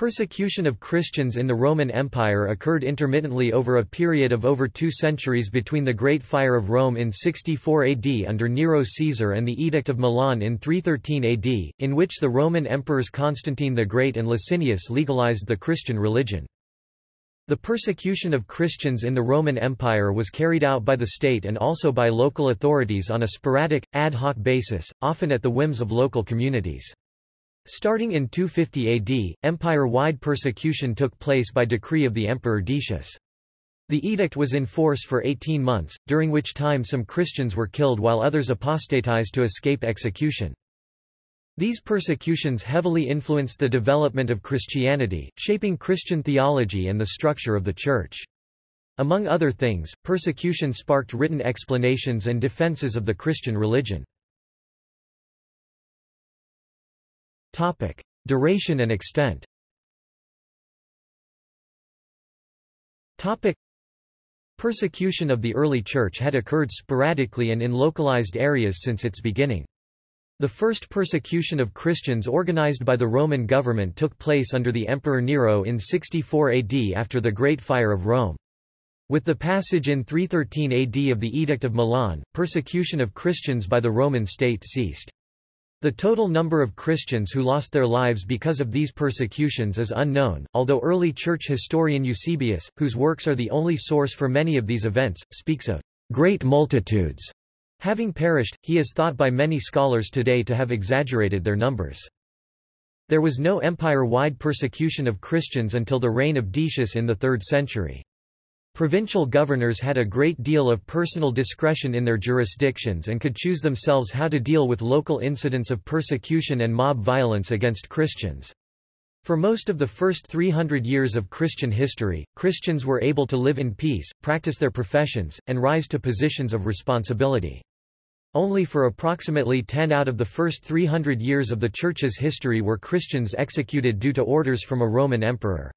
Persecution of Christians in the Roman Empire occurred intermittently over a period of over two centuries between the Great Fire of Rome in 64 AD under Nero Caesar and the Edict of Milan in 313 AD, in which the Roman emperors Constantine the Great and Licinius legalized the Christian religion. The persecution of Christians in the Roman Empire was carried out by the state and also by local authorities on a sporadic, ad hoc basis, often at the whims of local communities. Starting in 250 AD, empire-wide persecution took place by decree of the Emperor Decius. The edict was in force for 18 months, during which time some Christians were killed while others apostatized to escape execution. These persecutions heavily influenced the development of Christianity, shaping Christian theology and the structure of the Church. Among other things, persecution sparked written explanations and defenses of the Christian religion. Topic. Duration and extent Topic. Persecution of the early Church had occurred sporadically and in localized areas since its beginning. The first persecution of Christians organized by the Roman government took place under the Emperor Nero in 64 AD after the Great Fire of Rome. With the passage in 313 AD of the Edict of Milan, persecution of Christians by the Roman state ceased. The total number of Christians who lost their lives because of these persecutions is unknown, although early church historian Eusebius, whose works are the only source for many of these events, speaks of great multitudes having perished. He is thought by many scholars today to have exaggerated their numbers. There was no empire-wide persecution of Christians until the reign of Decius in the 3rd century. Provincial governors had a great deal of personal discretion in their jurisdictions and could choose themselves how to deal with local incidents of persecution and mob violence against Christians. For most of the first 300 years of Christian history, Christians were able to live in peace, practice their professions, and rise to positions of responsibility. Only for approximately 10 out of the first 300 years of the Church's history were Christians executed due to orders from a Roman emperor.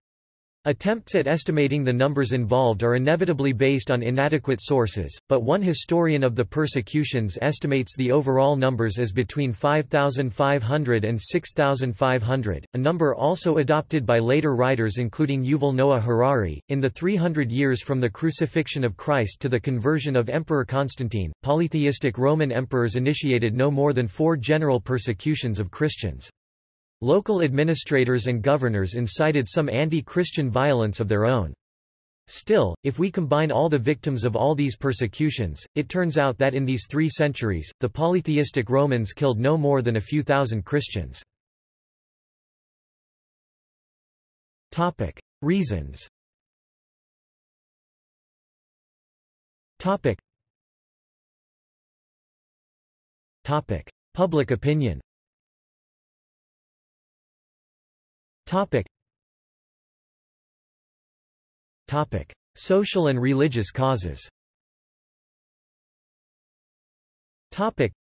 Attempts at estimating the numbers involved are inevitably based on inadequate sources, but one historian of the persecutions estimates the overall numbers as between 5,500 and 6,500, a number also adopted by later writers including Yuval Noah Harari. In the 300 years from the crucifixion of Christ to the conversion of Emperor Constantine, polytheistic Roman emperors initiated no more than four general persecutions of Christians. Local administrators and governors incited some anti-Christian violence of their own. Still, if we combine all the victims of all these persecutions, it turns out that in these three centuries, the polytheistic Romans killed no more than a few thousand Christians. Topic. Reasons Topic. Topic. Public opinion Topic. Topic. Social and religious causes Topic.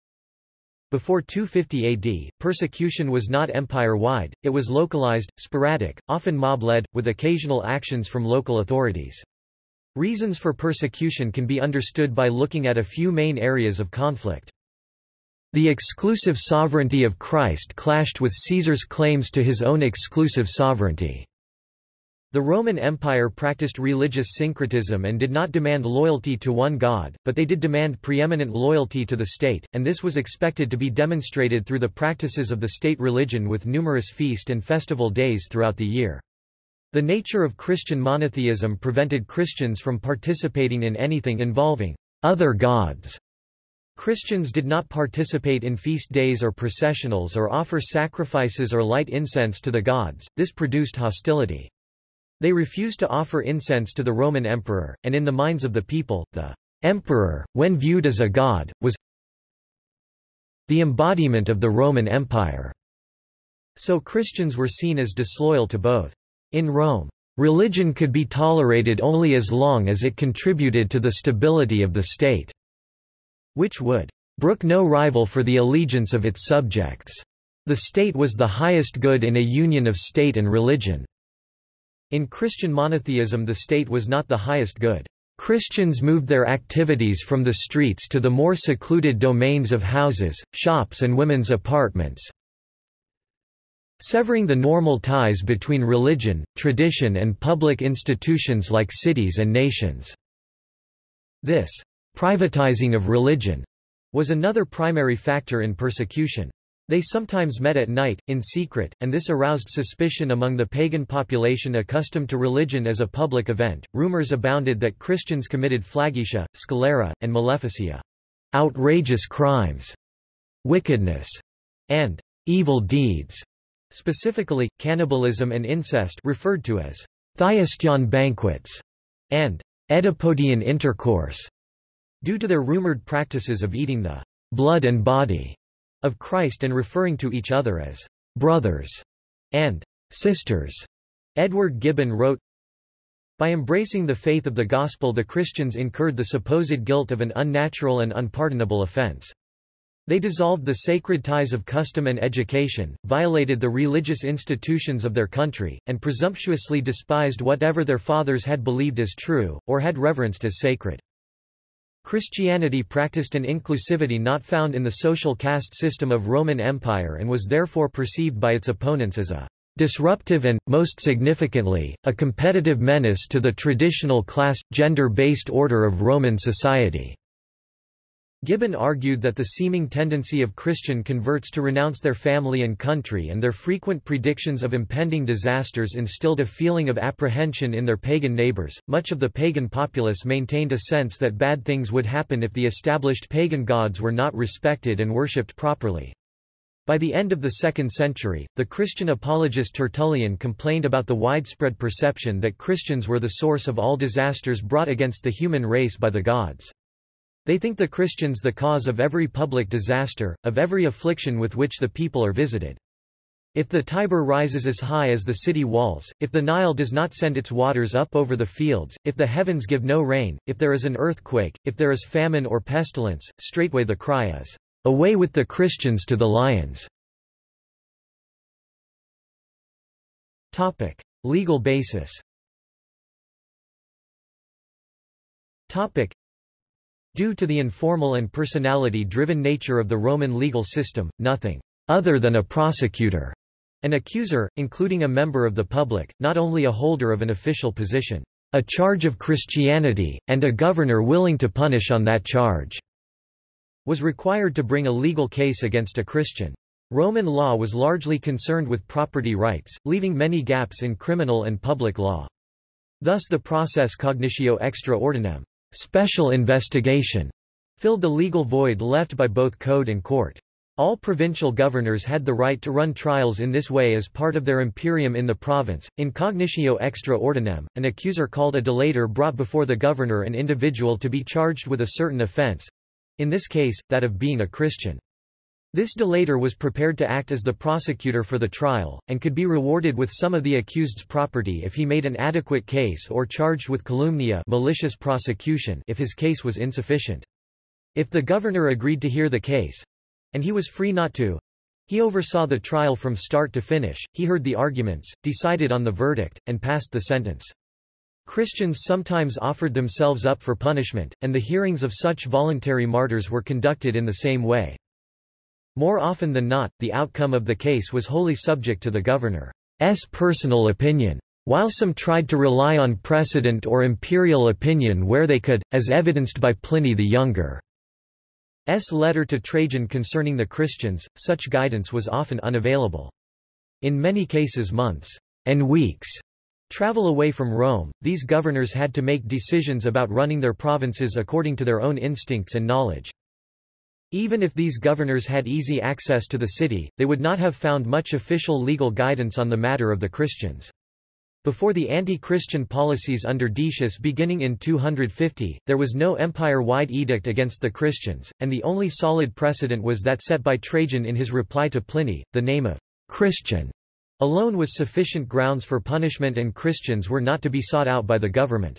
Before 250 AD, persecution was not empire-wide, it was localized, sporadic, often mob-led, with occasional actions from local authorities. Reasons for persecution can be understood by looking at a few main areas of conflict. The exclusive sovereignty of Christ clashed with Caesar's claims to his own exclusive sovereignty. The Roman Empire practiced religious syncretism and did not demand loyalty to one god, but they did demand preeminent loyalty to the state, and this was expected to be demonstrated through the practices of the state religion with numerous feast and festival days throughout the year. The nature of Christian monotheism prevented Christians from participating in anything involving other gods Christians did not participate in feast days or processionals or offer sacrifices or light incense to the gods, this produced hostility. They refused to offer incense to the Roman emperor, and in the minds of the people, the emperor, when viewed as a god, was the embodiment of the Roman Empire. So Christians were seen as disloyal to both. In Rome, religion could be tolerated only as long as it contributed to the stability of the state which would brook no rival for the allegiance of its subjects. The state was the highest good in a union of state and religion. In Christian monotheism the state was not the highest good. Christians moved their activities from the streets to the more secluded domains of houses, shops and women's apartments. severing the normal ties between religion, tradition and public institutions like cities and nations. This privatizing of religion was another primary factor in persecution. They sometimes met at night, in secret, and this aroused suspicion among the pagan population accustomed to religion as a public event. Rumors abounded that Christians committed flagitia, scelera, and maleficia, outrageous crimes, wickedness, and evil deeds, specifically, cannibalism and incest referred to as Thyestian banquets, and Oedipodean intercourse, due to their rumored practices of eating the blood and body of Christ and referring to each other as brothers and sisters. Edward Gibbon wrote, By embracing the faith of the gospel the Christians incurred the supposed guilt of an unnatural and unpardonable offense. They dissolved the sacred ties of custom and education, violated the religious institutions of their country, and presumptuously despised whatever their fathers had believed as true, or had reverenced as sacred. Christianity practiced an inclusivity not found in the social caste system of Roman Empire and was therefore perceived by its opponents as a disruptive and, most significantly, a competitive menace to the traditional class, gender-based order of Roman society. Gibbon argued that the seeming tendency of Christian converts to renounce their family and country and their frequent predictions of impending disasters instilled a feeling of apprehension in their pagan neighbors. Much of the pagan populace maintained a sense that bad things would happen if the established pagan gods were not respected and worshipped properly. By the end of the 2nd century, the Christian apologist Tertullian complained about the widespread perception that Christians were the source of all disasters brought against the human race by the gods. They think the Christians the cause of every public disaster, of every affliction with which the people are visited. If the Tiber rises as high as the city walls, if the Nile does not send its waters up over the fields, if the heavens give no rain, if there is an earthquake, if there is famine or pestilence, straightway the cry is, Away with the Christians to the lions! Topic. Legal basis Topic. Due to the informal and personality-driven nature of the Roman legal system, nothing other than a prosecutor, an accuser, including a member of the public, not only a holder of an official position, a charge of Christianity, and a governor willing to punish on that charge, was required to bring a legal case against a Christian. Roman law was largely concerned with property rights, leaving many gaps in criminal and public law. Thus the process cognitio extra ordinem special investigation filled the legal void left by both code and court. All provincial governors had the right to run trials in this way as part of their imperium in the province. In cognitio extra ordinem, an accuser called a delator brought before the governor an individual to be charged with a certain offense in this case, that of being a Christian. This delator was prepared to act as the prosecutor for the trial, and could be rewarded with some of the accused's property if he made an adequate case or charged with calumnia malicious prosecution if his case was insufficient. If the governor agreed to hear the case—and he was free not to, he oversaw the trial from start to finish, he heard the arguments, decided on the verdict, and passed the sentence. Christians sometimes offered themselves up for punishment, and the hearings of such voluntary martyrs were conducted in the same way. More often than not, the outcome of the case was wholly subject to the governor's personal opinion. While some tried to rely on precedent or imperial opinion where they could, as evidenced by Pliny the Younger. S. letter to Trajan concerning the Christians, such guidance was often unavailable. In many cases months and weeks travel away from Rome, these governors had to make decisions about running their provinces according to their own instincts and knowledge. Even if these governors had easy access to the city, they would not have found much official legal guidance on the matter of the Christians. Before the anti-Christian policies under Decius beginning in 250, there was no empire-wide edict against the Christians, and the only solid precedent was that set by Trajan in his reply to Pliny, the name of Christian alone was sufficient grounds for punishment and Christians were not to be sought out by the government.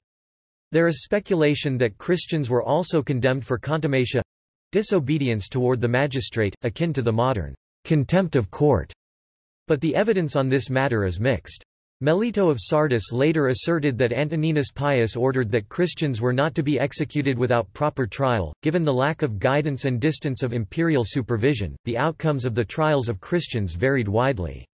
There is speculation that Christians were also condemned for contumacia disobedience toward the magistrate, akin to the modern contempt of court. But the evidence on this matter is mixed. Melito of Sardis later asserted that Antoninus Pius ordered that Christians were not to be executed without proper trial. Given the lack of guidance and distance of imperial supervision, the outcomes of the trials of Christians varied widely.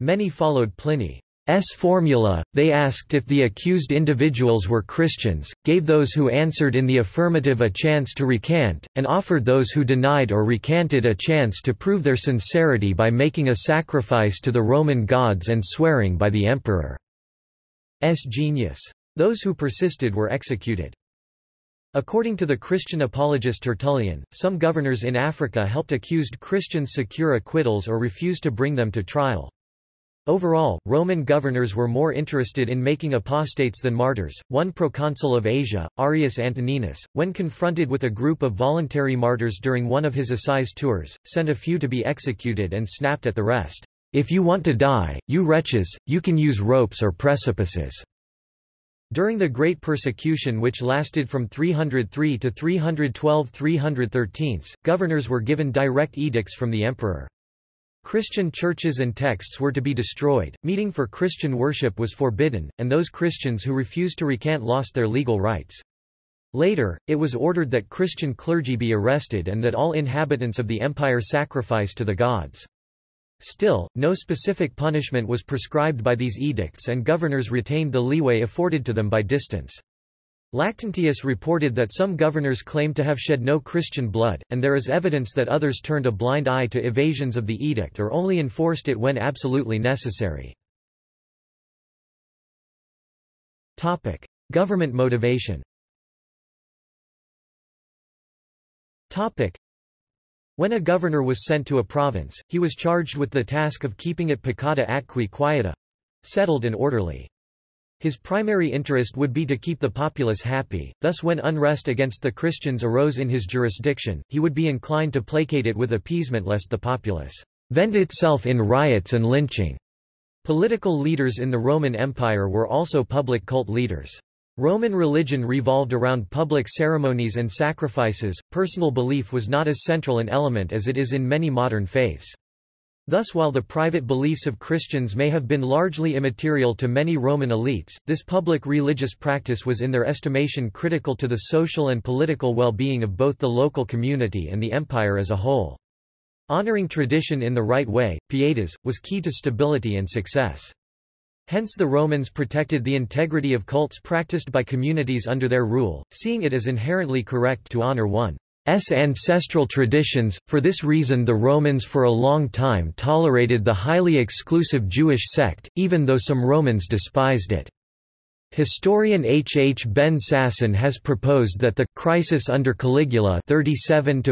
Many followed Pliny. S formula, they asked if the accused individuals were Christians, gave those who answered in the affirmative a chance to recant, and offered those who denied or recanted a chance to prove their sincerity by making a sacrifice to the Roman gods and swearing by the emperor's genius. Those who persisted were executed. According to the Christian apologist Tertullian, some governors in Africa helped accused Christians secure acquittals or refused to bring them to trial. Overall, Roman governors were more interested in making apostates than martyrs. One proconsul of Asia, Arrius Antoninus, when confronted with a group of voluntary martyrs during one of his assize tours, sent a few to be executed and snapped at the rest. If you want to die, you wretches, you can use ropes or precipices. During the Great Persecution which lasted from 303 to 312 313, governors were given direct edicts from the emperor. Christian churches and texts were to be destroyed, meeting for Christian worship was forbidden, and those Christians who refused to recant lost their legal rights. Later, it was ordered that Christian clergy be arrested and that all inhabitants of the empire sacrifice to the gods. Still, no specific punishment was prescribed by these edicts and governors retained the leeway afforded to them by distance. Lactantius reported that some governors claimed to have shed no Christian blood, and there is evidence that others turned a blind eye to evasions of the edict or only enforced it when absolutely necessary. Topic. Government motivation Topic. When a governor was sent to a province, he was charged with the task of keeping it pacata atque quieta settled and orderly. His primary interest would be to keep the populace happy, thus when unrest against the Christians arose in his jurisdiction, he would be inclined to placate it with appeasement lest the populace vent itself in riots and lynching. Political leaders in the Roman Empire were also public cult leaders. Roman religion revolved around public ceremonies and sacrifices, personal belief was not as central an element as it is in many modern faiths. Thus while the private beliefs of Christians may have been largely immaterial to many Roman elites, this public religious practice was in their estimation critical to the social and political well-being of both the local community and the empire as a whole. Honoring tradition in the right way, pietas, was key to stability and success. Hence the Romans protected the integrity of cults practiced by communities under their rule, seeing it as inherently correct to honor one S ancestral traditions. For this reason the Romans for a long time tolerated the highly exclusive Jewish sect, even though some Romans despised it. Historian H. H. Ben Sasson has proposed that the crisis under Caligula 37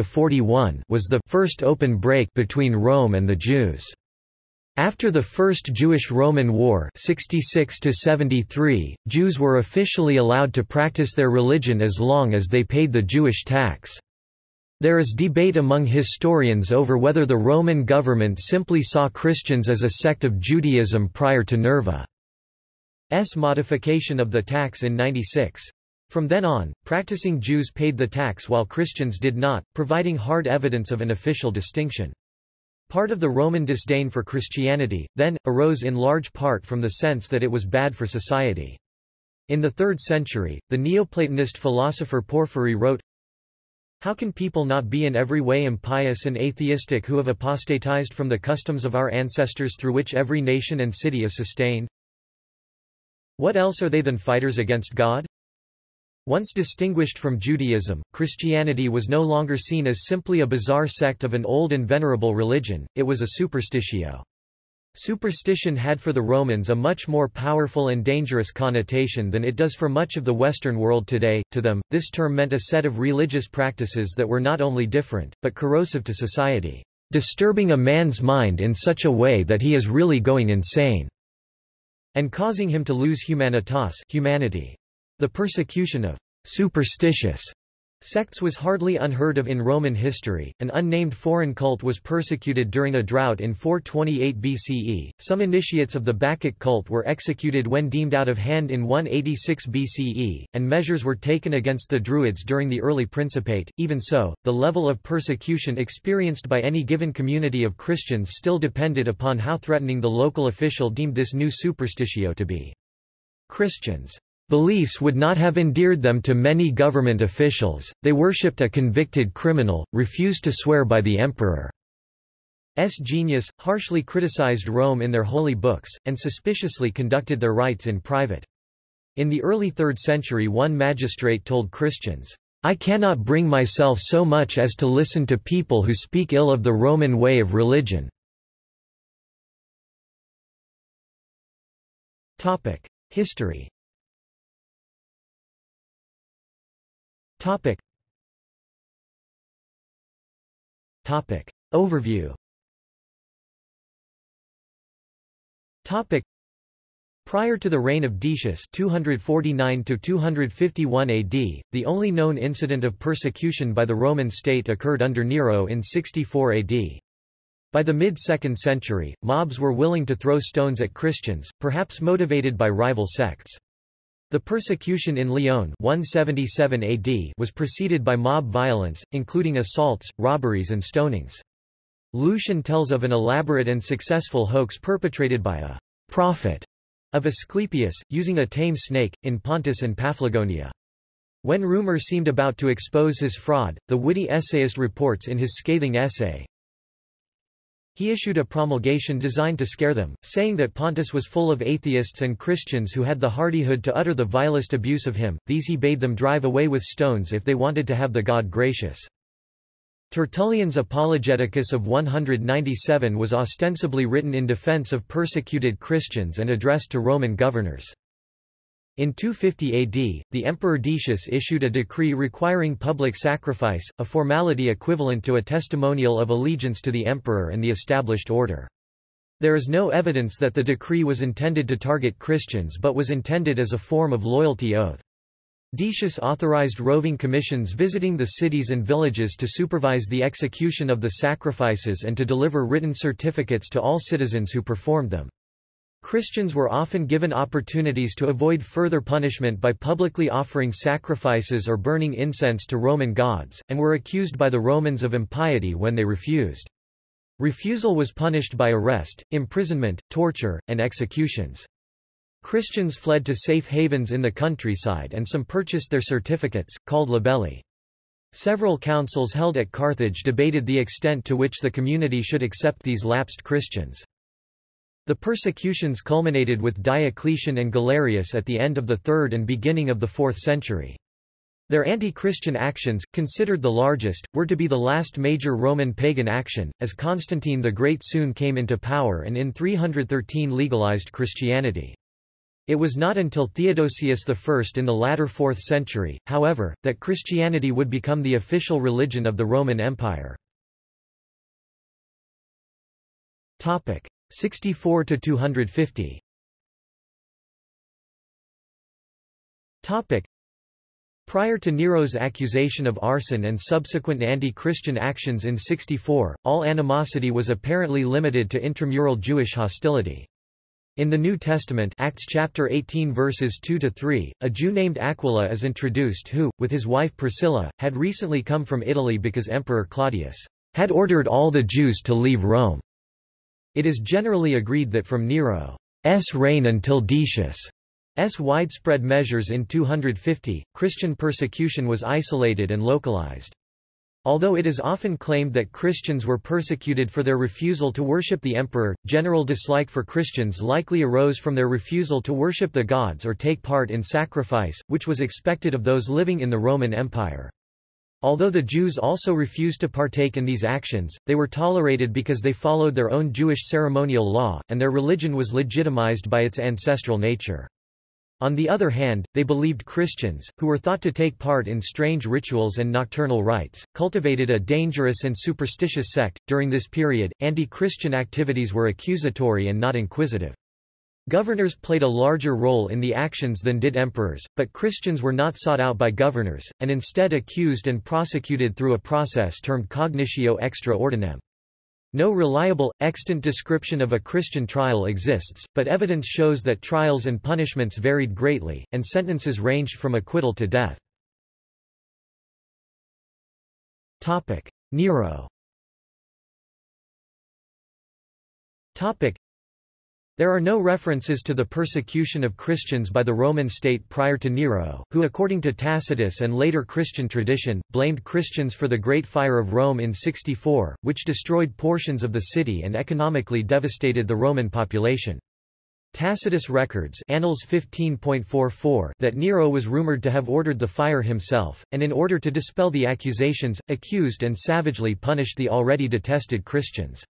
was the first open break between Rome and the Jews. After the First Jewish-Roman War 66 Jews were officially allowed to practice their religion as long as they paid the Jewish tax. There is debate among historians over whether the Roman government simply saw Christians as a sect of Judaism prior to Nerva's modification of the tax in 96. From then on, practicing Jews paid the tax while Christians did not, providing hard evidence of an official distinction. Part of the Roman disdain for Christianity, then, arose in large part from the sense that it was bad for society. In the 3rd century, the Neoplatonist philosopher Porphyry wrote, how can people not be in every way impious and atheistic who have apostatized from the customs of our ancestors through which every nation and city is sustained? What else are they than fighters against God? Once distinguished from Judaism, Christianity was no longer seen as simply a bizarre sect of an old and venerable religion, it was a superstitio. Superstition had for the Romans a much more powerful and dangerous connotation than it does for much of the Western world today. To them, this term meant a set of religious practices that were not only different, but corrosive to society, disturbing a man's mind in such a way that he is really going insane, and causing him to lose humanitas humanity. The persecution of superstitious Sects was hardly unheard of in Roman history. An unnamed foreign cult was persecuted during a drought in 428 BCE. Some initiates of the Bacchic cult were executed when deemed out of hand in 186 BCE, and measures were taken against the Druids during the early Principate. Even so, the level of persecution experienced by any given community of Christians still depended upon how threatening the local official deemed this new superstitio to be. Christians Beliefs would not have endeared them to many government officials, they worshipped a convicted criminal, refused to swear by the emperor. S. genius, harshly criticized Rome in their holy books, and suspiciously conducted their rites in private. In the early 3rd century one magistrate told Christians, I cannot bring myself so much as to listen to people who speak ill of the Roman way of religion. History Overview Prior to the reign of Decius 249–251 AD, the only known incident of persecution by the Roman state occurred under Nero in 64 AD. By the mid-2nd century, mobs were willing to throw stones at Christians, perhaps motivated by rival sects. The persecution in Lyon 177 AD was preceded by mob violence, including assaults, robberies and stonings. Lucian tells of an elaborate and successful hoax perpetrated by a prophet of Asclepius, using a tame snake, in Pontus and Paphlagonia. When rumor seemed about to expose his fraud, the witty essayist reports in his scathing essay, he issued a promulgation designed to scare them, saying that Pontus was full of atheists and Christians who had the hardihood to utter the vilest abuse of him, these he bade them drive away with stones if they wanted to have the God gracious. Tertullian's Apologeticus of 197 was ostensibly written in defense of persecuted Christians and addressed to Roman governors. In 250 AD, the Emperor Decius issued a decree requiring public sacrifice, a formality equivalent to a testimonial of allegiance to the emperor and the established order. There is no evidence that the decree was intended to target Christians but was intended as a form of loyalty oath. Decius authorized roving commissions visiting the cities and villages to supervise the execution of the sacrifices and to deliver written certificates to all citizens who performed them. Christians were often given opportunities to avoid further punishment by publicly offering sacrifices or burning incense to Roman gods, and were accused by the Romans of impiety when they refused. Refusal was punished by arrest, imprisonment, torture, and executions. Christians fled to safe havens in the countryside and some purchased their certificates, called libelli. Several councils held at Carthage debated the extent to which the community should accept these lapsed Christians. The persecutions culminated with Diocletian and Galerius at the end of the 3rd and beginning of the 4th century. Their anti-Christian actions, considered the largest, were to be the last major Roman pagan action, as Constantine the Great soon came into power and in 313 legalized Christianity. It was not until Theodosius I in the latter 4th century, however, that Christianity would become the official religion of the Roman Empire. 64 to 250 Topic. Prior to Nero's accusation of arson and subsequent anti-Christian actions in 64, all animosity was apparently limited to intramural Jewish hostility. In the New Testament Acts chapter 18 verses 2 to 3, a Jew named Aquila is introduced who, with his wife Priscilla, had recently come from Italy because Emperor Claudius had ordered all the Jews to leave Rome. It is generally agreed that from Nero's reign until Decius' widespread measures in 250, Christian persecution was isolated and localized. Although it is often claimed that Christians were persecuted for their refusal to worship the emperor, general dislike for Christians likely arose from their refusal to worship the gods or take part in sacrifice, which was expected of those living in the Roman Empire. Although the Jews also refused to partake in these actions, they were tolerated because they followed their own Jewish ceremonial law, and their religion was legitimized by its ancestral nature. On the other hand, they believed Christians, who were thought to take part in strange rituals and nocturnal rites, cultivated a dangerous and superstitious sect. During this period, anti Christian activities were accusatory and not inquisitive. Governors played a larger role in the actions than did emperors, but Christians were not sought out by governors, and instead accused and prosecuted through a process termed cognitio extra ordinem. No reliable, extant description of a Christian trial exists, but evidence shows that trials and punishments varied greatly, and sentences ranged from acquittal to death. Nero There are no references to the persecution of Christians by the Roman state prior to Nero, who according to Tacitus and later Christian tradition, blamed Christians for the Great Fire of Rome in 64, which destroyed portions of the city and economically devastated the Roman population. Tacitus records Annals 15.44 that Nero was rumored to have ordered the fire himself, and in order to dispel the accusations, accused and savagely punished the already detested Christians.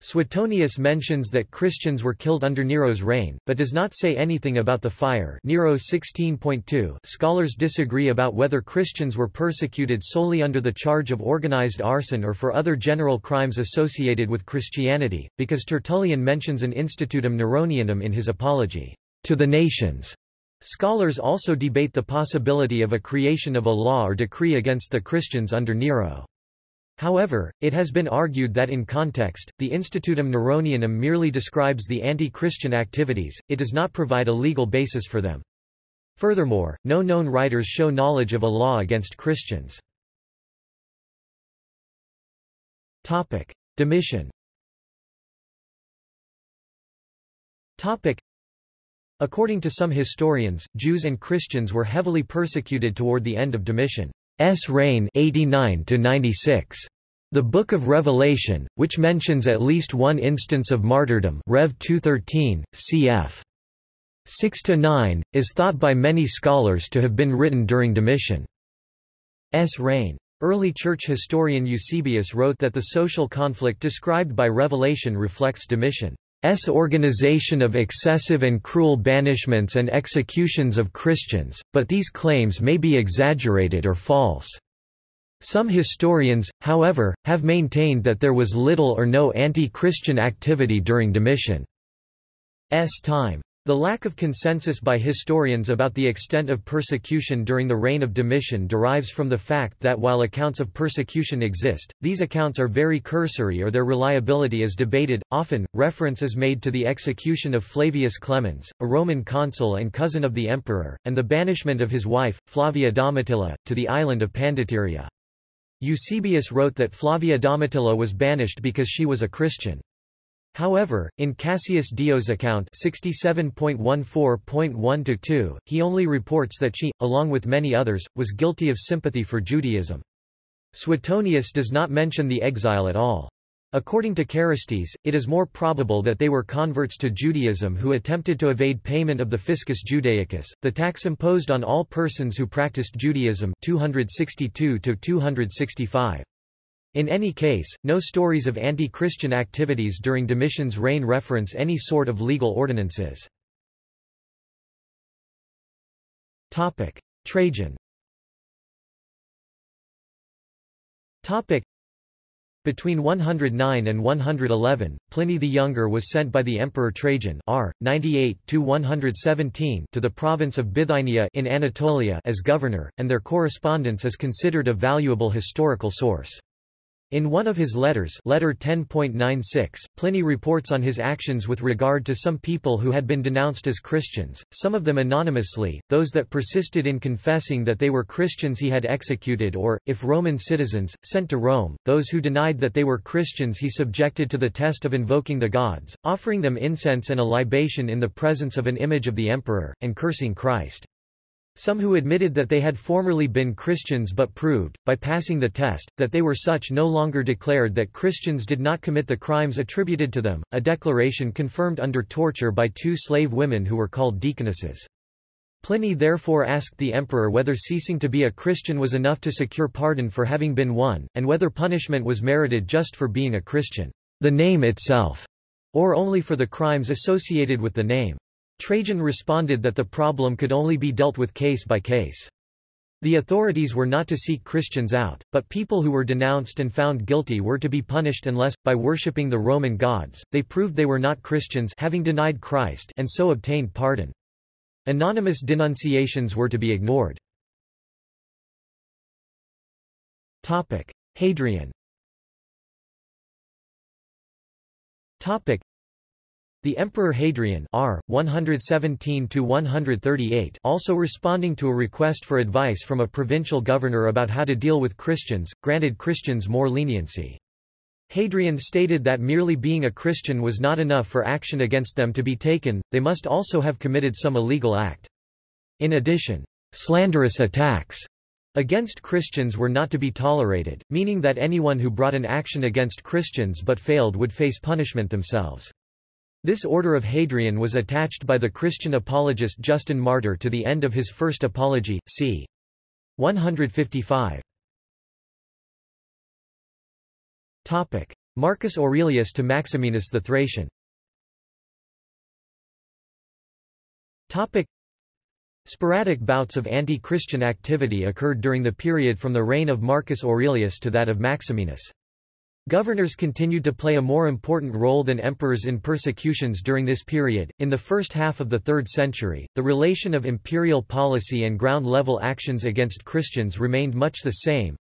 Suetonius mentions that Christians were killed under Nero's reign, but does not say anything about the fire Nero 16.2 Scholars disagree about whether Christians were persecuted solely under the charge of organized arson or for other general crimes associated with Christianity, because Tertullian mentions an institutum Neronianum in his Apology to the nations. Scholars also debate the possibility of a creation of a law or decree against the Christians under Nero. However, it has been argued that in context, the Institutum Neronianum merely describes the anti-Christian activities, it does not provide a legal basis for them. Furthermore, no known writers show knowledge of a law against Christians. Topic. Domitian Topic. According to some historians, Jews and Christians were heavily persecuted toward the end of Domitian. S reign 89 to 96. The Book of Revelation, which mentions at least one instance of martyrdom, Rev 213, cf. 6 to 9, is thought by many scholars to have been written during Domitian's reign. Early church historian Eusebius wrote that the social conflict described by Revelation reflects Domitian. S organization of excessive and cruel banishments and executions of Christians, but these claims may be exaggerated or false. Some historians, however, have maintained that there was little or no anti-Christian activity during Domitian's time. The lack of consensus by historians about the extent of persecution during the reign of Domitian derives from the fact that while accounts of persecution exist, these accounts are very cursory or their reliability is debated. Often, reference is made to the execution of Flavius Clemens, a Roman consul and cousin of the emperor, and the banishment of his wife, Flavia Domitilla, to the island of Pandateria. Eusebius wrote that Flavia Domitilla was banished because she was a Christian. However, in Cassius Dio's account 67.14.1-2, he only reports that she, along with many others, was guilty of sympathy for Judaism. Suetonius does not mention the exile at all. According to Keresztes, it is more probable that they were converts to Judaism who attempted to evade payment of the fiscus judaicus, the tax imposed on all persons who practiced Judaism 262 265. In any case, no stories of anti-Christian activities during Domitian's reign reference any sort of legal ordinances. Trajan between 109 and 111, Pliny the Younger was sent by the Emperor Trajan R. 98 to the province of Bithynia in Anatolia as governor, and their correspondence is considered a valuable historical source. In one of his letters letter 10.96, Pliny reports on his actions with regard to some people who had been denounced as Christians, some of them anonymously, those that persisted in confessing that they were Christians he had executed or, if Roman citizens, sent to Rome, those who denied that they were Christians he subjected to the test of invoking the gods, offering them incense and a libation in the presence of an image of the emperor, and cursing Christ. Some who admitted that they had formerly been Christians but proved, by passing the test, that they were such no longer declared that Christians did not commit the crimes attributed to them, a declaration confirmed under torture by two slave women who were called deaconesses. Pliny therefore asked the emperor whether ceasing to be a Christian was enough to secure pardon for having been one, and whether punishment was merited just for being a Christian, the name itself, or only for the crimes associated with the name. Trajan responded that the problem could only be dealt with case by case. The authorities were not to seek Christians out, but people who were denounced and found guilty were to be punished unless, by worshipping the Roman gods, they proved they were not Christians having denied Christ and so obtained pardon. Anonymous denunciations were to be ignored. Hadrian the Emperor Hadrian R. 117-138 also responding to a request for advice from a provincial governor about how to deal with Christians, granted Christians more leniency. Hadrian stated that merely being a Christian was not enough for action against them to be taken, they must also have committed some illegal act. In addition, slanderous attacks against Christians were not to be tolerated, meaning that anyone who brought an action against Christians but failed would face punishment themselves. This order of Hadrian was attached by the Christian apologist Justin Martyr to the end of his first apology, c. 155. Topic: Marcus Aurelius to Maximinus the Thracian Topic: Sporadic bouts of anti-Christian activity occurred during the period from the reign of Marcus Aurelius to that of Maximinus. Governors continued to play a more important role than emperors in persecutions during this period. In the first half of the 3rd century, the relation of imperial policy and ground level actions against Christians remained much the same,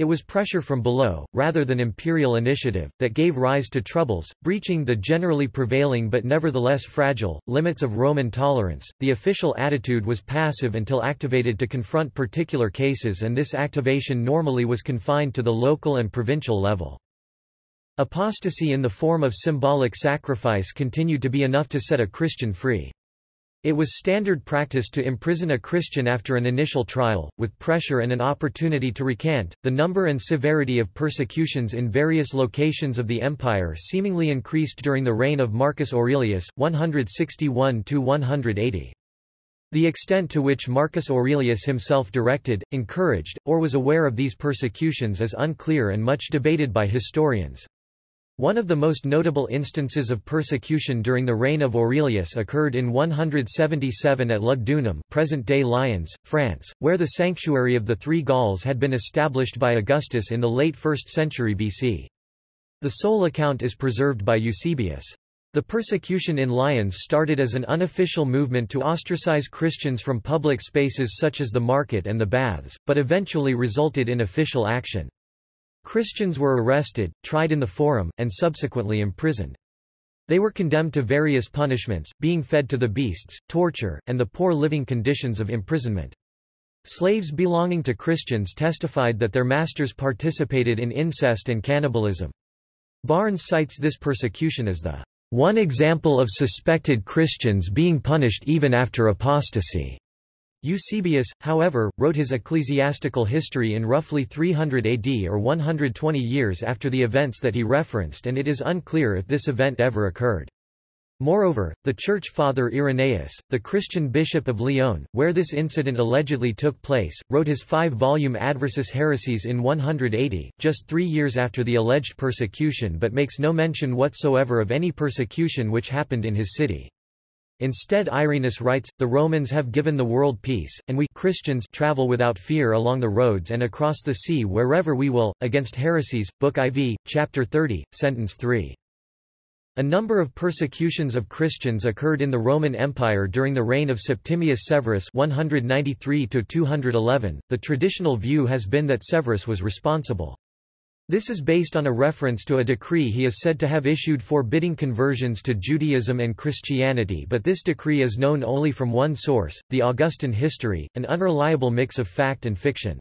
it was pressure from below, rather than imperial initiative, that gave rise to troubles, breaching the generally prevailing but nevertheless fragile, limits of Roman tolerance. The official attitude was passive until activated to confront particular cases and this activation normally was confined to the local and provincial level. Apostasy in the form of symbolic sacrifice continued to be enough to set a Christian free. It was standard practice to imprison a Christian after an initial trial, with pressure and an opportunity to recant. The number and severity of persecutions in various locations of the empire seemingly increased during the reign of Marcus Aurelius, 161 180. The extent to which Marcus Aurelius himself directed, encouraged, or was aware of these persecutions is unclear and much debated by historians. One of the most notable instances of persecution during the reign of Aurelius occurred in 177 at Lugdunum present-day Lyons, France, where the sanctuary of the Three Gauls had been established by Augustus in the late 1st century BC. The sole account is preserved by Eusebius. The persecution in Lyons started as an unofficial movement to ostracize Christians from public spaces such as the market and the baths, but eventually resulted in official action. Christians were arrested, tried in the forum, and subsequently imprisoned. They were condemned to various punishments, being fed to the beasts, torture, and the poor living conditions of imprisonment. Slaves belonging to Christians testified that their masters participated in incest and cannibalism. Barnes cites this persecution as the one example of suspected Christians being punished even after apostasy. Eusebius, however, wrote his ecclesiastical history in roughly 300 AD or 120 years after the events that he referenced and it is unclear if this event ever occurred. Moreover, the church father Irenaeus, the Christian bishop of Lyon, where this incident allegedly took place, wrote his five-volume Adversus Haereses in 180, just three years after the alleged persecution but makes no mention whatsoever of any persecution which happened in his city. Instead Irenaeus writes, the Romans have given the world peace, and we Christians travel without fear along the roads and across the sea wherever we will, against heresies. Book IV, Chapter 30, Sentence 3. A number of persecutions of Christians occurred in the Roman Empire during the reign of Septimius Severus 193 -211. The traditional view has been that Severus was responsible. This is based on a reference to a decree he is said to have issued forbidding conversions to Judaism and Christianity but this decree is known only from one source, the Augustan history, an unreliable mix of fact and fiction.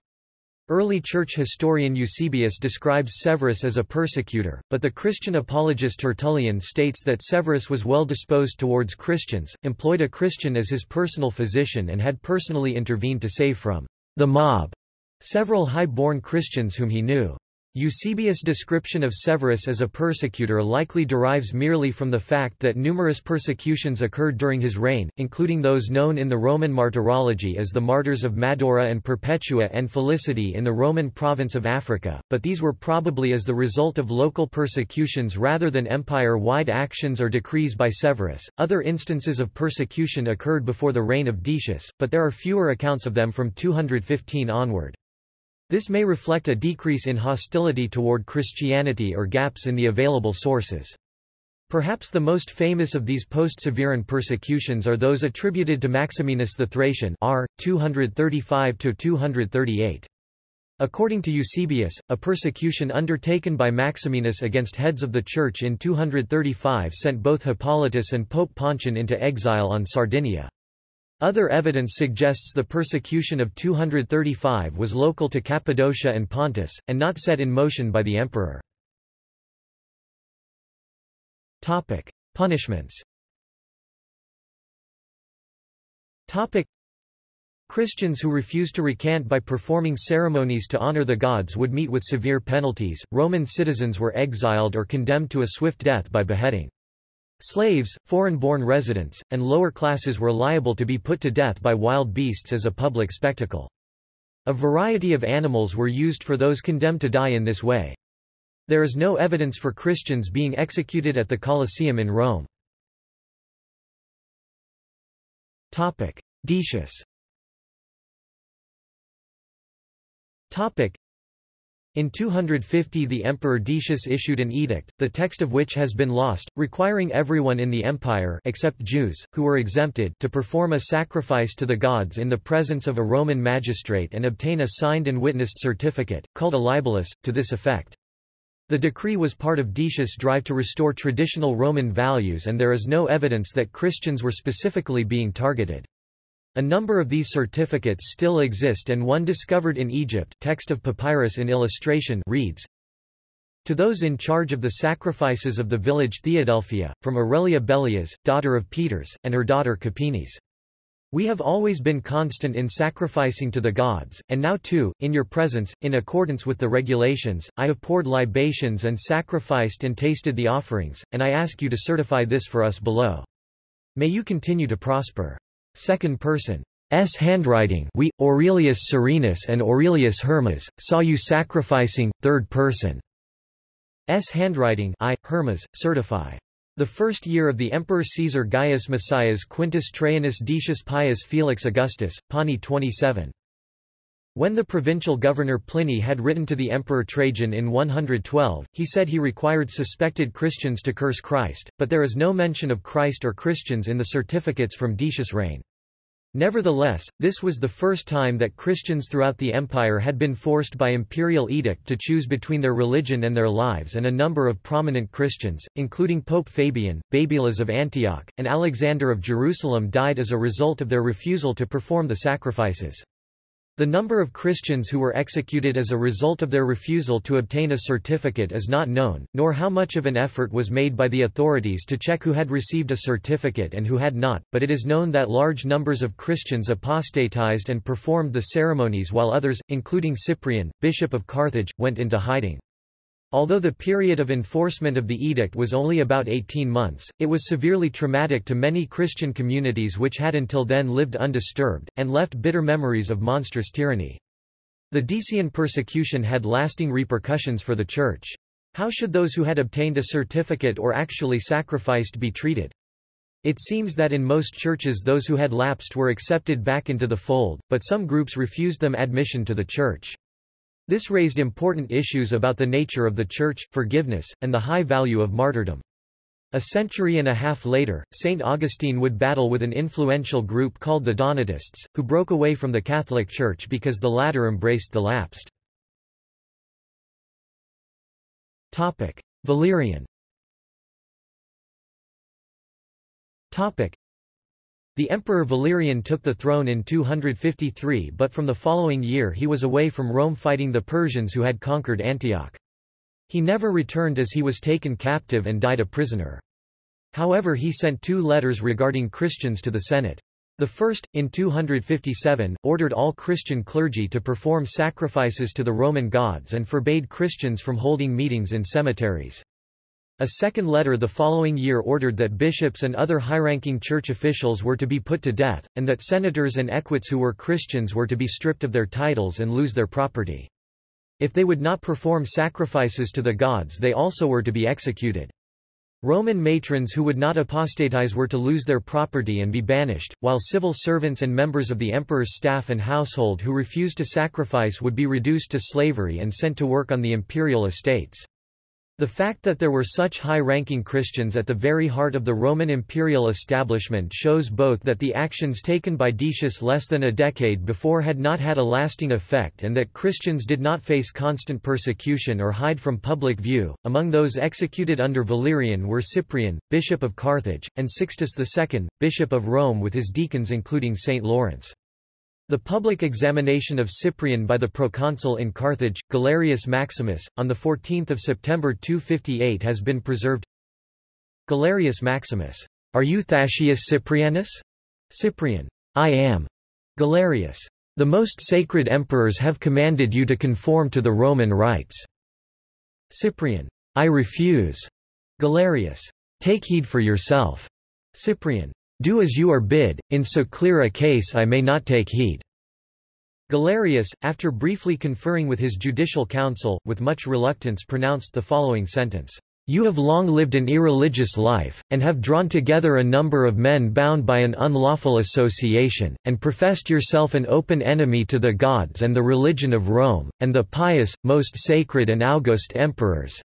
Early church historian Eusebius describes Severus as a persecutor, but the Christian apologist Tertullian states that Severus was well disposed towards Christians, employed a Christian as his personal physician and had personally intervened to save from the mob several high-born Christians whom he knew. Eusebius' description of Severus as a persecutor likely derives merely from the fact that numerous persecutions occurred during his reign, including those known in the Roman martyrology as the martyrs of Madaura and Perpetua and Felicity in the Roman province of Africa, but these were probably as the result of local persecutions rather than empire-wide actions or decrees by Severus. Other instances of persecution occurred before the reign of Decius, but there are fewer accounts of them from 215 onward. This may reflect a decrease in hostility toward Christianity or gaps in the available sources. Perhaps the most famous of these post-Severan persecutions are those attributed to Maximinus the Thracian r. 235–238. According to Eusebius, a persecution undertaken by Maximinus against heads of the Church in 235 sent both Hippolytus and Pope Pontian into exile on Sardinia. Other evidence suggests the persecution of 235 was local to Cappadocia and Pontus, and not set in motion by the emperor. Topic. Punishments Topic. Christians who refused to recant by performing ceremonies to honor the gods would meet with severe penalties. Roman citizens were exiled or condemned to a swift death by beheading. Slaves, foreign-born residents, and lower classes were liable to be put to death by wild beasts as a public spectacle. A variety of animals were used for those condemned to die in this way. There is no evidence for Christians being executed at the Colosseum in Rome. Decius in 250 the Emperor Decius issued an edict, the text of which has been lost, requiring everyone in the empire except Jews, who were exempted to perform a sacrifice to the gods in the presence of a Roman magistrate and obtain a signed and witnessed certificate, called a libellus, to this effect. The decree was part of Decius' drive to restore traditional Roman values and there is no evidence that Christians were specifically being targeted. A number of these certificates still exist and one discovered in Egypt text of papyrus in illustration reads, To those in charge of the sacrifices of the village Theadelphia, from Aurelia Bellias, daughter of Peteres, and her daughter Kapinis. We have always been constant in sacrificing to the gods, and now too, in your presence, in accordance with the regulations, I have poured libations and sacrificed and tasted the offerings, and I ask you to certify this for us below. May you continue to prosper. Second person. S handwriting we, Aurelius Serenus and Aurelius Hermas, saw you sacrificing, third person. S handwriting I, Hermas, certify. The first year of the Emperor Caesar Gaius Messius Quintus Traianus Decius Pius Felix Augustus, Pauni 27. When the provincial governor Pliny had written to the Emperor Trajan in 112, he said he required suspected Christians to curse Christ, but there is no mention of Christ or Christians in the certificates from Decius' reign. Nevertheless, this was the first time that Christians throughout the empire had been forced by imperial edict to choose between their religion and their lives and a number of prominent Christians, including Pope Fabian, Babylas of Antioch, and Alexander of Jerusalem died as a result of their refusal to perform the sacrifices. The number of Christians who were executed as a result of their refusal to obtain a certificate is not known, nor how much of an effort was made by the authorities to check who had received a certificate and who had not, but it is known that large numbers of Christians apostatized and performed the ceremonies while others, including Cyprian, bishop of Carthage, went into hiding. Although the period of enforcement of the edict was only about 18 months, it was severely traumatic to many Christian communities which had until then lived undisturbed, and left bitter memories of monstrous tyranny. The Decian persecution had lasting repercussions for the Church. How should those who had obtained a certificate or actually sacrificed be treated? It seems that in most churches those who had lapsed were accepted back into the fold, but some groups refused them admission to the Church. This raised important issues about the nature of the Church, forgiveness, and the high value of martyrdom. A century and a half later, St. Augustine would battle with an influential group called the Donatists, who broke away from the Catholic Church because the latter embraced the lapsed. Valerian the Emperor Valerian took the throne in 253 but from the following year he was away from Rome fighting the Persians who had conquered Antioch. He never returned as he was taken captive and died a prisoner. However he sent two letters regarding Christians to the Senate. The first, in 257, ordered all Christian clergy to perform sacrifices to the Roman gods and forbade Christians from holding meetings in cemeteries. A second letter the following year ordered that bishops and other high-ranking church officials were to be put to death, and that senators and equites who were Christians were to be stripped of their titles and lose their property. If they would not perform sacrifices to the gods they also were to be executed. Roman matrons who would not apostatize were to lose their property and be banished, while civil servants and members of the emperor's staff and household who refused to sacrifice would be reduced to slavery and sent to work on the imperial estates. The fact that there were such high-ranking Christians at the very heart of the Roman imperial establishment shows both that the actions taken by Decius less than a decade before had not had a lasting effect and that Christians did not face constant persecution or hide from public view. Among those executed under Valerian were Cyprian, bishop of Carthage, and Sixtus II, bishop of Rome with his deacons including Saint Lawrence. The public examination of Cyprian by the proconsul in Carthage, Galerius Maximus, on 14 September 258 has been preserved. Galerius Maximus. Are you Thascius Cyprianus? Cyprian. I am. Galerius. The most sacred emperors have commanded you to conform to the Roman rites. Cyprian. I refuse. Galerius. Take heed for yourself. Cyprian. Do as you are bid, in so clear a case I may not take heed. Galerius, after briefly conferring with his judicial council, with much reluctance pronounced the following sentence. You have long lived an irreligious life, and have drawn together a number of men bound by an unlawful association, and professed yourself an open enemy to the gods and the religion of Rome, and the pious, most sacred and august emperors,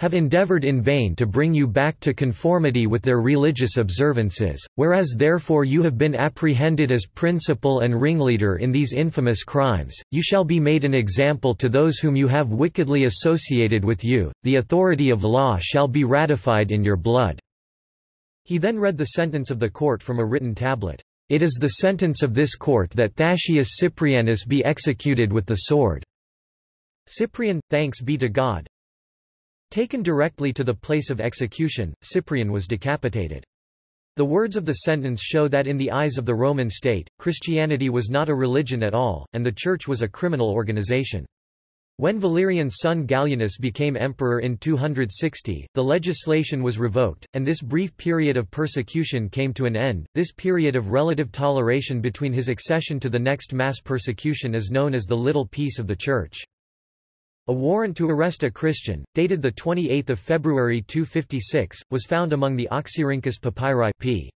have endeavored in vain to bring you back to conformity with their religious observances, whereas therefore you have been apprehended as principal and ringleader in these infamous crimes, you shall be made an example to those whom you have wickedly associated with you, the authority of law shall be ratified in your blood." He then read the sentence of the court from a written tablet. It is the sentence of this court that Thascius Cyprianus be executed with the sword. Cyprian, thanks be to God, Taken directly to the place of execution, Cyprian was decapitated. The words of the sentence show that in the eyes of the Roman state, Christianity was not a religion at all, and the Church was a criminal organization. When Valerian's son Gallienus became emperor in 260, the legislation was revoked, and this brief period of persecution came to an end. This period of relative toleration between his accession to the next mass persecution is known as the Little Peace of the Church. A warrant to arrest a Christian, dated 28 February 256, was found among the Oxyrhynchus papyri p.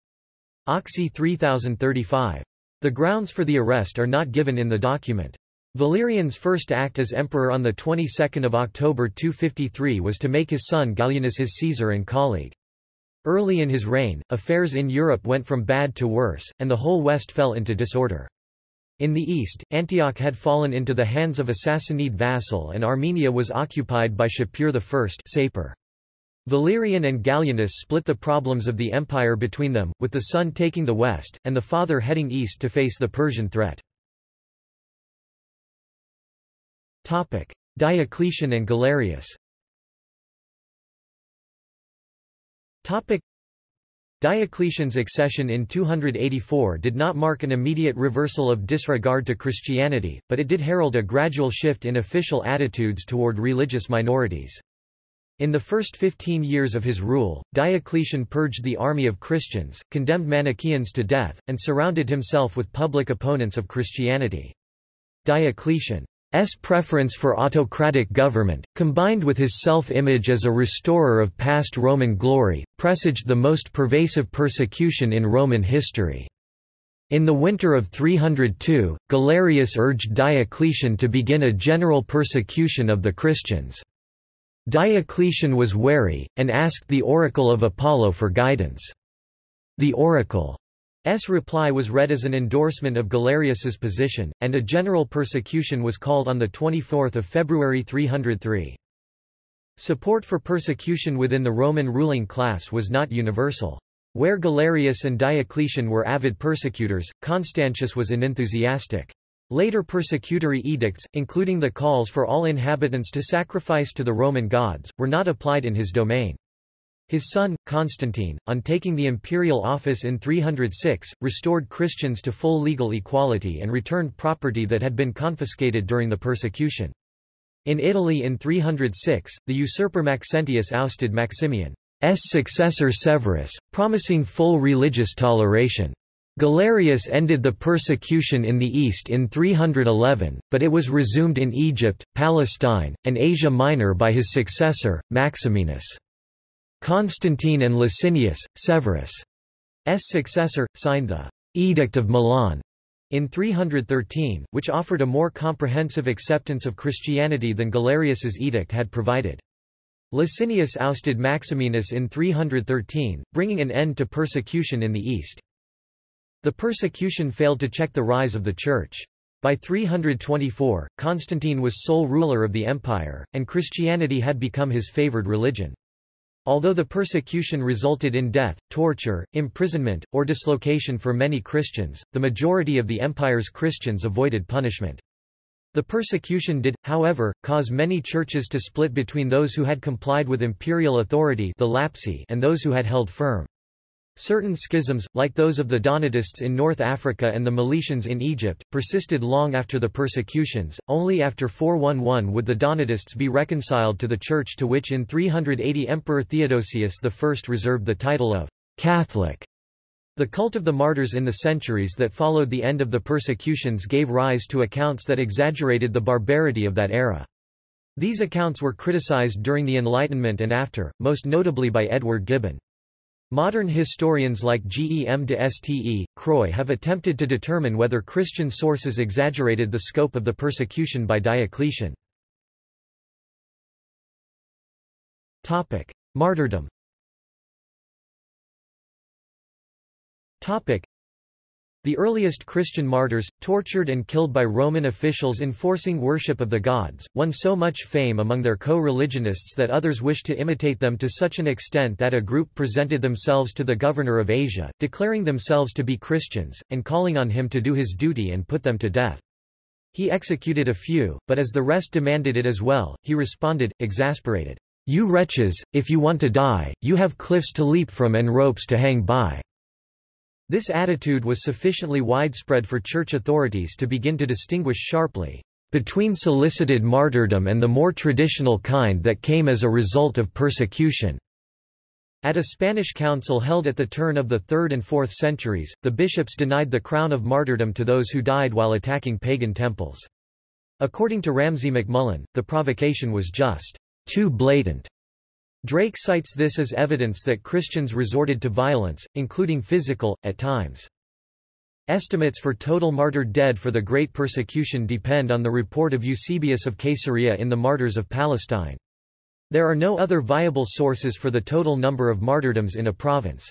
Oxy 3035. The grounds for the arrest are not given in the document. Valerian's first act as emperor on the 22nd of October 253 was to make his son Gallienus his Caesar and colleague. Early in his reign, affairs in Europe went from bad to worse, and the whole West fell into disorder. In the east, Antioch had fallen into the hands of a Sassanid vassal and Armenia was occupied by Shapur I. Valerian and Gallienus split the problems of the empire between them, with the son taking the west, and the father heading east to face the Persian threat. Diocletian and Galerius Diocletian's accession in 284 did not mark an immediate reversal of disregard to Christianity, but it did herald a gradual shift in official attitudes toward religious minorities. In the first 15 years of his rule, Diocletian purged the army of Christians, condemned Manichaeans to death, and surrounded himself with public opponents of Christianity. Diocletian S preference for autocratic government, combined with his self-image as a restorer of past Roman glory, presaged the most pervasive persecution in Roman history. In the winter of 302, Galerius urged Diocletian to begin a general persecution of the Christians. Diocletian was wary, and asked the oracle of Apollo for guidance. The oracle S. reply was read as an endorsement of Galerius's position, and a general persecution was called on 24 February 303. Support for persecution within the Roman ruling class was not universal. Where Galerius and Diocletian were avid persecutors, Constantius was an unenthusiastic. Later persecutory edicts, including the calls for all inhabitants to sacrifice to the Roman gods, were not applied in his domain. His son, Constantine, on taking the imperial office in 306, restored Christians to full legal equality and returned property that had been confiscated during the persecution. In Italy in 306, the usurper Maxentius ousted Maximian's successor Severus, promising full religious toleration. Galerius ended the persecution in the east in 311, but it was resumed in Egypt, Palestine, and Asia Minor by his successor, Maximinus. Constantine and Licinius, Severus' successor, signed the Edict of Milan in 313, which offered a more comprehensive acceptance of Christianity than Galerius's edict had provided. Licinius ousted Maximinus in 313, bringing an end to persecution in the east. The persecution failed to check the rise of the Church. By 324, Constantine was sole ruler of the empire, and Christianity had become his favored religion. Although the persecution resulted in death, torture, imprisonment, or dislocation for many Christians, the majority of the empire's Christians avoided punishment. The persecution did, however, cause many churches to split between those who had complied with imperial authority the Lapsi and those who had held firm. Certain schisms, like those of the Donatists in North Africa and the Meletians in Egypt, persisted long after the persecutions. Only after 411 would the Donatists be reconciled to the Church to which in 380 Emperor Theodosius I reserved the title of Catholic. The cult of the martyrs in the centuries that followed the end of the persecutions gave rise to accounts that exaggerated the barbarity of that era. These accounts were criticized during the Enlightenment and after, most notably by Edward Gibbon. Modern historians like Gem de Ste. Croix have attempted to determine whether Christian sources exaggerated the scope of the persecution by Diocletian. Martyrdom the earliest Christian martyrs, tortured and killed by Roman officials enforcing worship of the gods, won so much fame among their co-religionists that others wished to imitate them to such an extent that a group presented themselves to the governor of Asia, declaring themselves to be Christians, and calling on him to do his duty and put them to death. He executed a few, but as the rest demanded it as well, he responded, exasperated, You wretches, if you want to die, you have cliffs to leap from and ropes to hang by. This attitude was sufficiently widespread for church authorities to begin to distinguish sharply between solicited martyrdom and the more traditional kind that came as a result of persecution. At a Spanish council held at the turn of the 3rd and 4th centuries, the bishops denied the crown of martyrdom to those who died while attacking pagan temples. According to Ramsay MacMullen, the provocation was just too blatant Drake cites this as evidence that Christians resorted to violence, including physical, at times. Estimates for total martyred dead for the Great Persecution depend on the report of Eusebius of Caesarea in the Martyrs of Palestine. There are no other viable sources for the total number of martyrdoms in a province.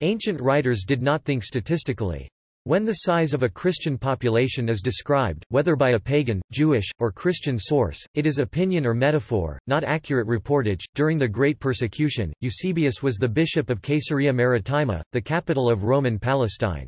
Ancient writers did not think statistically. When the size of a Christian population is described, whether by a pagan, Jewish, or Christian source, it is opinion or metaphor, not accurate reportage. During the Great Persecution, Eusebius was the bishop of Caesarea Maritima, the capital of Roman Palestine.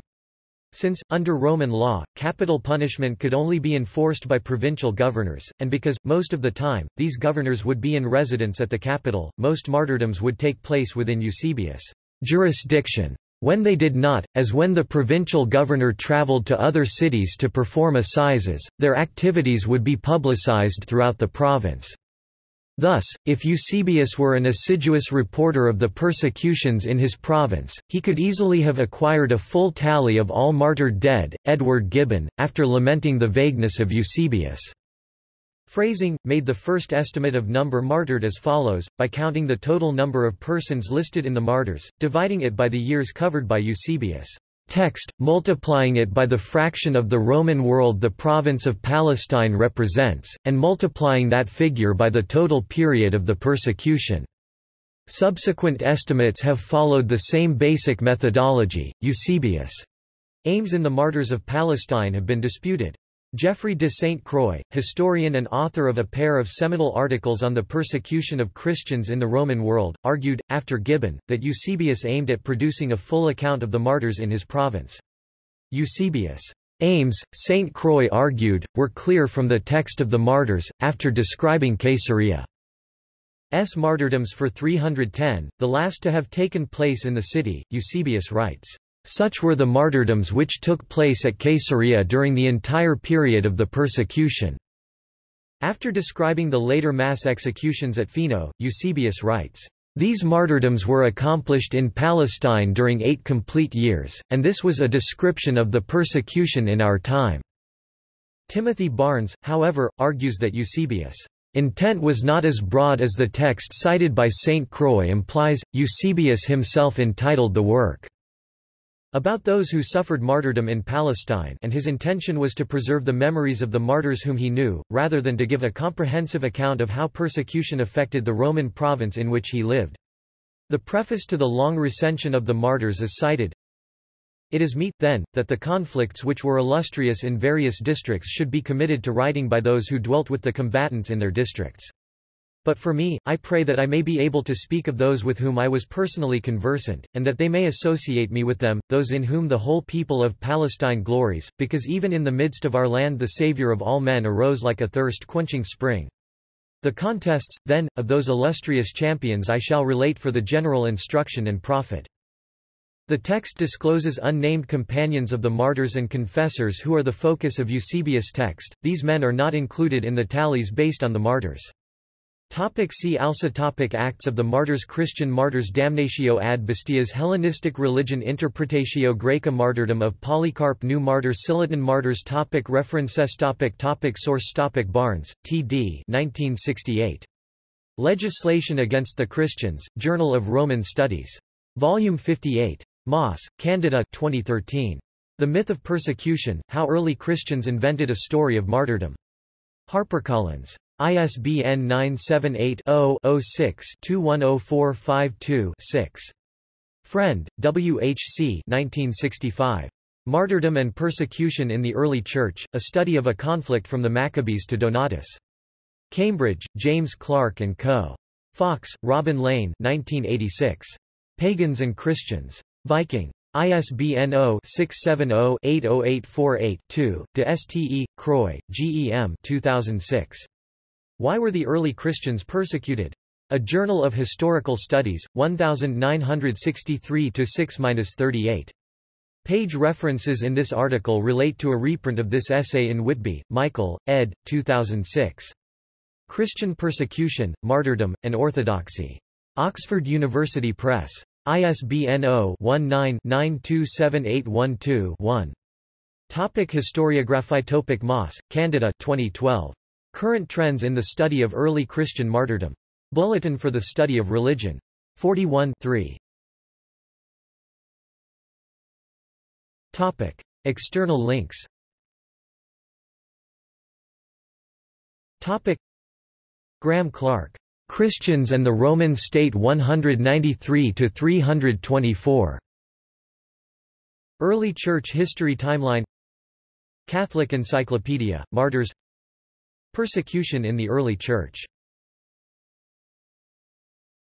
Since, under Roman law, capital punishment could only be enforced by provincial governors, and because, most of the time, these governors would be in residence at the capital, most martyrdoms would take place within Eusebius' jurisdiction. When they did not, as when the provincial governor traveled to other cities to perform assizes, their activities would be publicized throughout the province. Thus, if Eusebius were an assiduous reporter of the persecutions in his province, he could easily have acquired a full tally of all martyred dead. Edward Gibbon, after lamenting the vagueness of Eusebius' Phrasing, made the first estimate of number martyred as follows, by counting the total number of persons listed in the martyrs, dividing it by the years covered by Eusebius' text, multiplying it by the fraction of the Roman world the province of Palestine represents, and multiplying that figure by the total period of the persecution. Subsequent estimates have followed the same basic methodology. Eusebius' aims in the martyrs of Palestine have been disputed. Geoffrey de Ste. Croix, historian and author of a pair of seminal articles on the persecution of Christians in the Roman world, argued, after Gibbon, that Eusebius aimed at producing a full account of the martyrs in his province. Eusebius' aims, Ste. Croix argued, were clear from the text of the martyrs, after describing Caesarea's martyrdoms for 310, the last to have taken place in the city, Eusebius writes. Such were the martyrdoms which took place at Caesarea during the entire period of the persecution. After describing the later mass executions at Phaeno, Eusebius writes, These martyrdoms were accomplished in Palestine during eight complete years, and this was a description of the persecution in our time. Timothy Barnes, however, argues that Eusebius' intent was not as broad as the text cited by Ste. Croix implies. Eusebius himself entitled the work about those who suffered martyrdom in Palestine and his intention was to preserve the memories of the martyrs whom he knew, rather than to give a comprehensive account of how persecution affected the Roman province in which he lived. The preface to the long recension of the martyrs is cited, It is meet, then, that the conflicts which were illustrious in various districts should be committed to writing by those who dwelt with the combatants in their districts. But for me, I pray that I may be able to speak of those with whom I was personally conversant, and that they may associate me with them, those in whom the whole people of Palestine glories, because even in the midst of our land the Saviour of all men arose like a thirst-quenching spring. The contests, then, of those illustrious champions I shall relate for the general instruction and profit. The text discloses unnamed companions of the martyrs and confessors who are the focus of Eusebius' text, these men are not included in the tallies based on the martyrs. Topic see also topic Acts of the Martyrs Christian martyrs Damnatio ad bestias Hellenistic religion Interpretatio Graeca Martyrdom of Polycarp New martyrs Scillitan martyrs topic References topic topic Source topic Barnes, T.D. 1968. Legislation Against the Christians, Journal of Roman Studies. Volume 58. Moss, Candida 2013. The Myth of Persecution, How Early Christians Invented a Story of Martyrdom. HarperCollins. ISBN 978-0-06-210452-6. Frend, W. H. C. 1965. Martyrdom and Persecution in the Early Church, A Study of a Conflict from the Maccabees to Donatus. Cambridge, James Clarke & Co. Fox, Robin Lane 1986. Pagans and Christians. Viking. ISBN 0-670-80848-2, de Ste. Croix, G. E. M. 2006. Why were the early Christians persecuted? A Journal of Historical Studies, 1963-6-38. Page references in this article relate to a reprint of this essay in Whitby, Michael, ed. 2006. Christian Persecution, Martyrdom, and Orthodoxy. Oxford University Press. ISBN 0-19-927812-1. Topic Historiography Topic Moss, Candida 2012. Current Trends in the Study of Early Christian Martyrdom. Bulletin for the Study of Religion. 41 3. Topic. External links Topic. Graham Clark. Christians and the Roman State 193–324. Early Church History Timeline Catholic Encyclopedia, Martyrs Persecution in the Early Church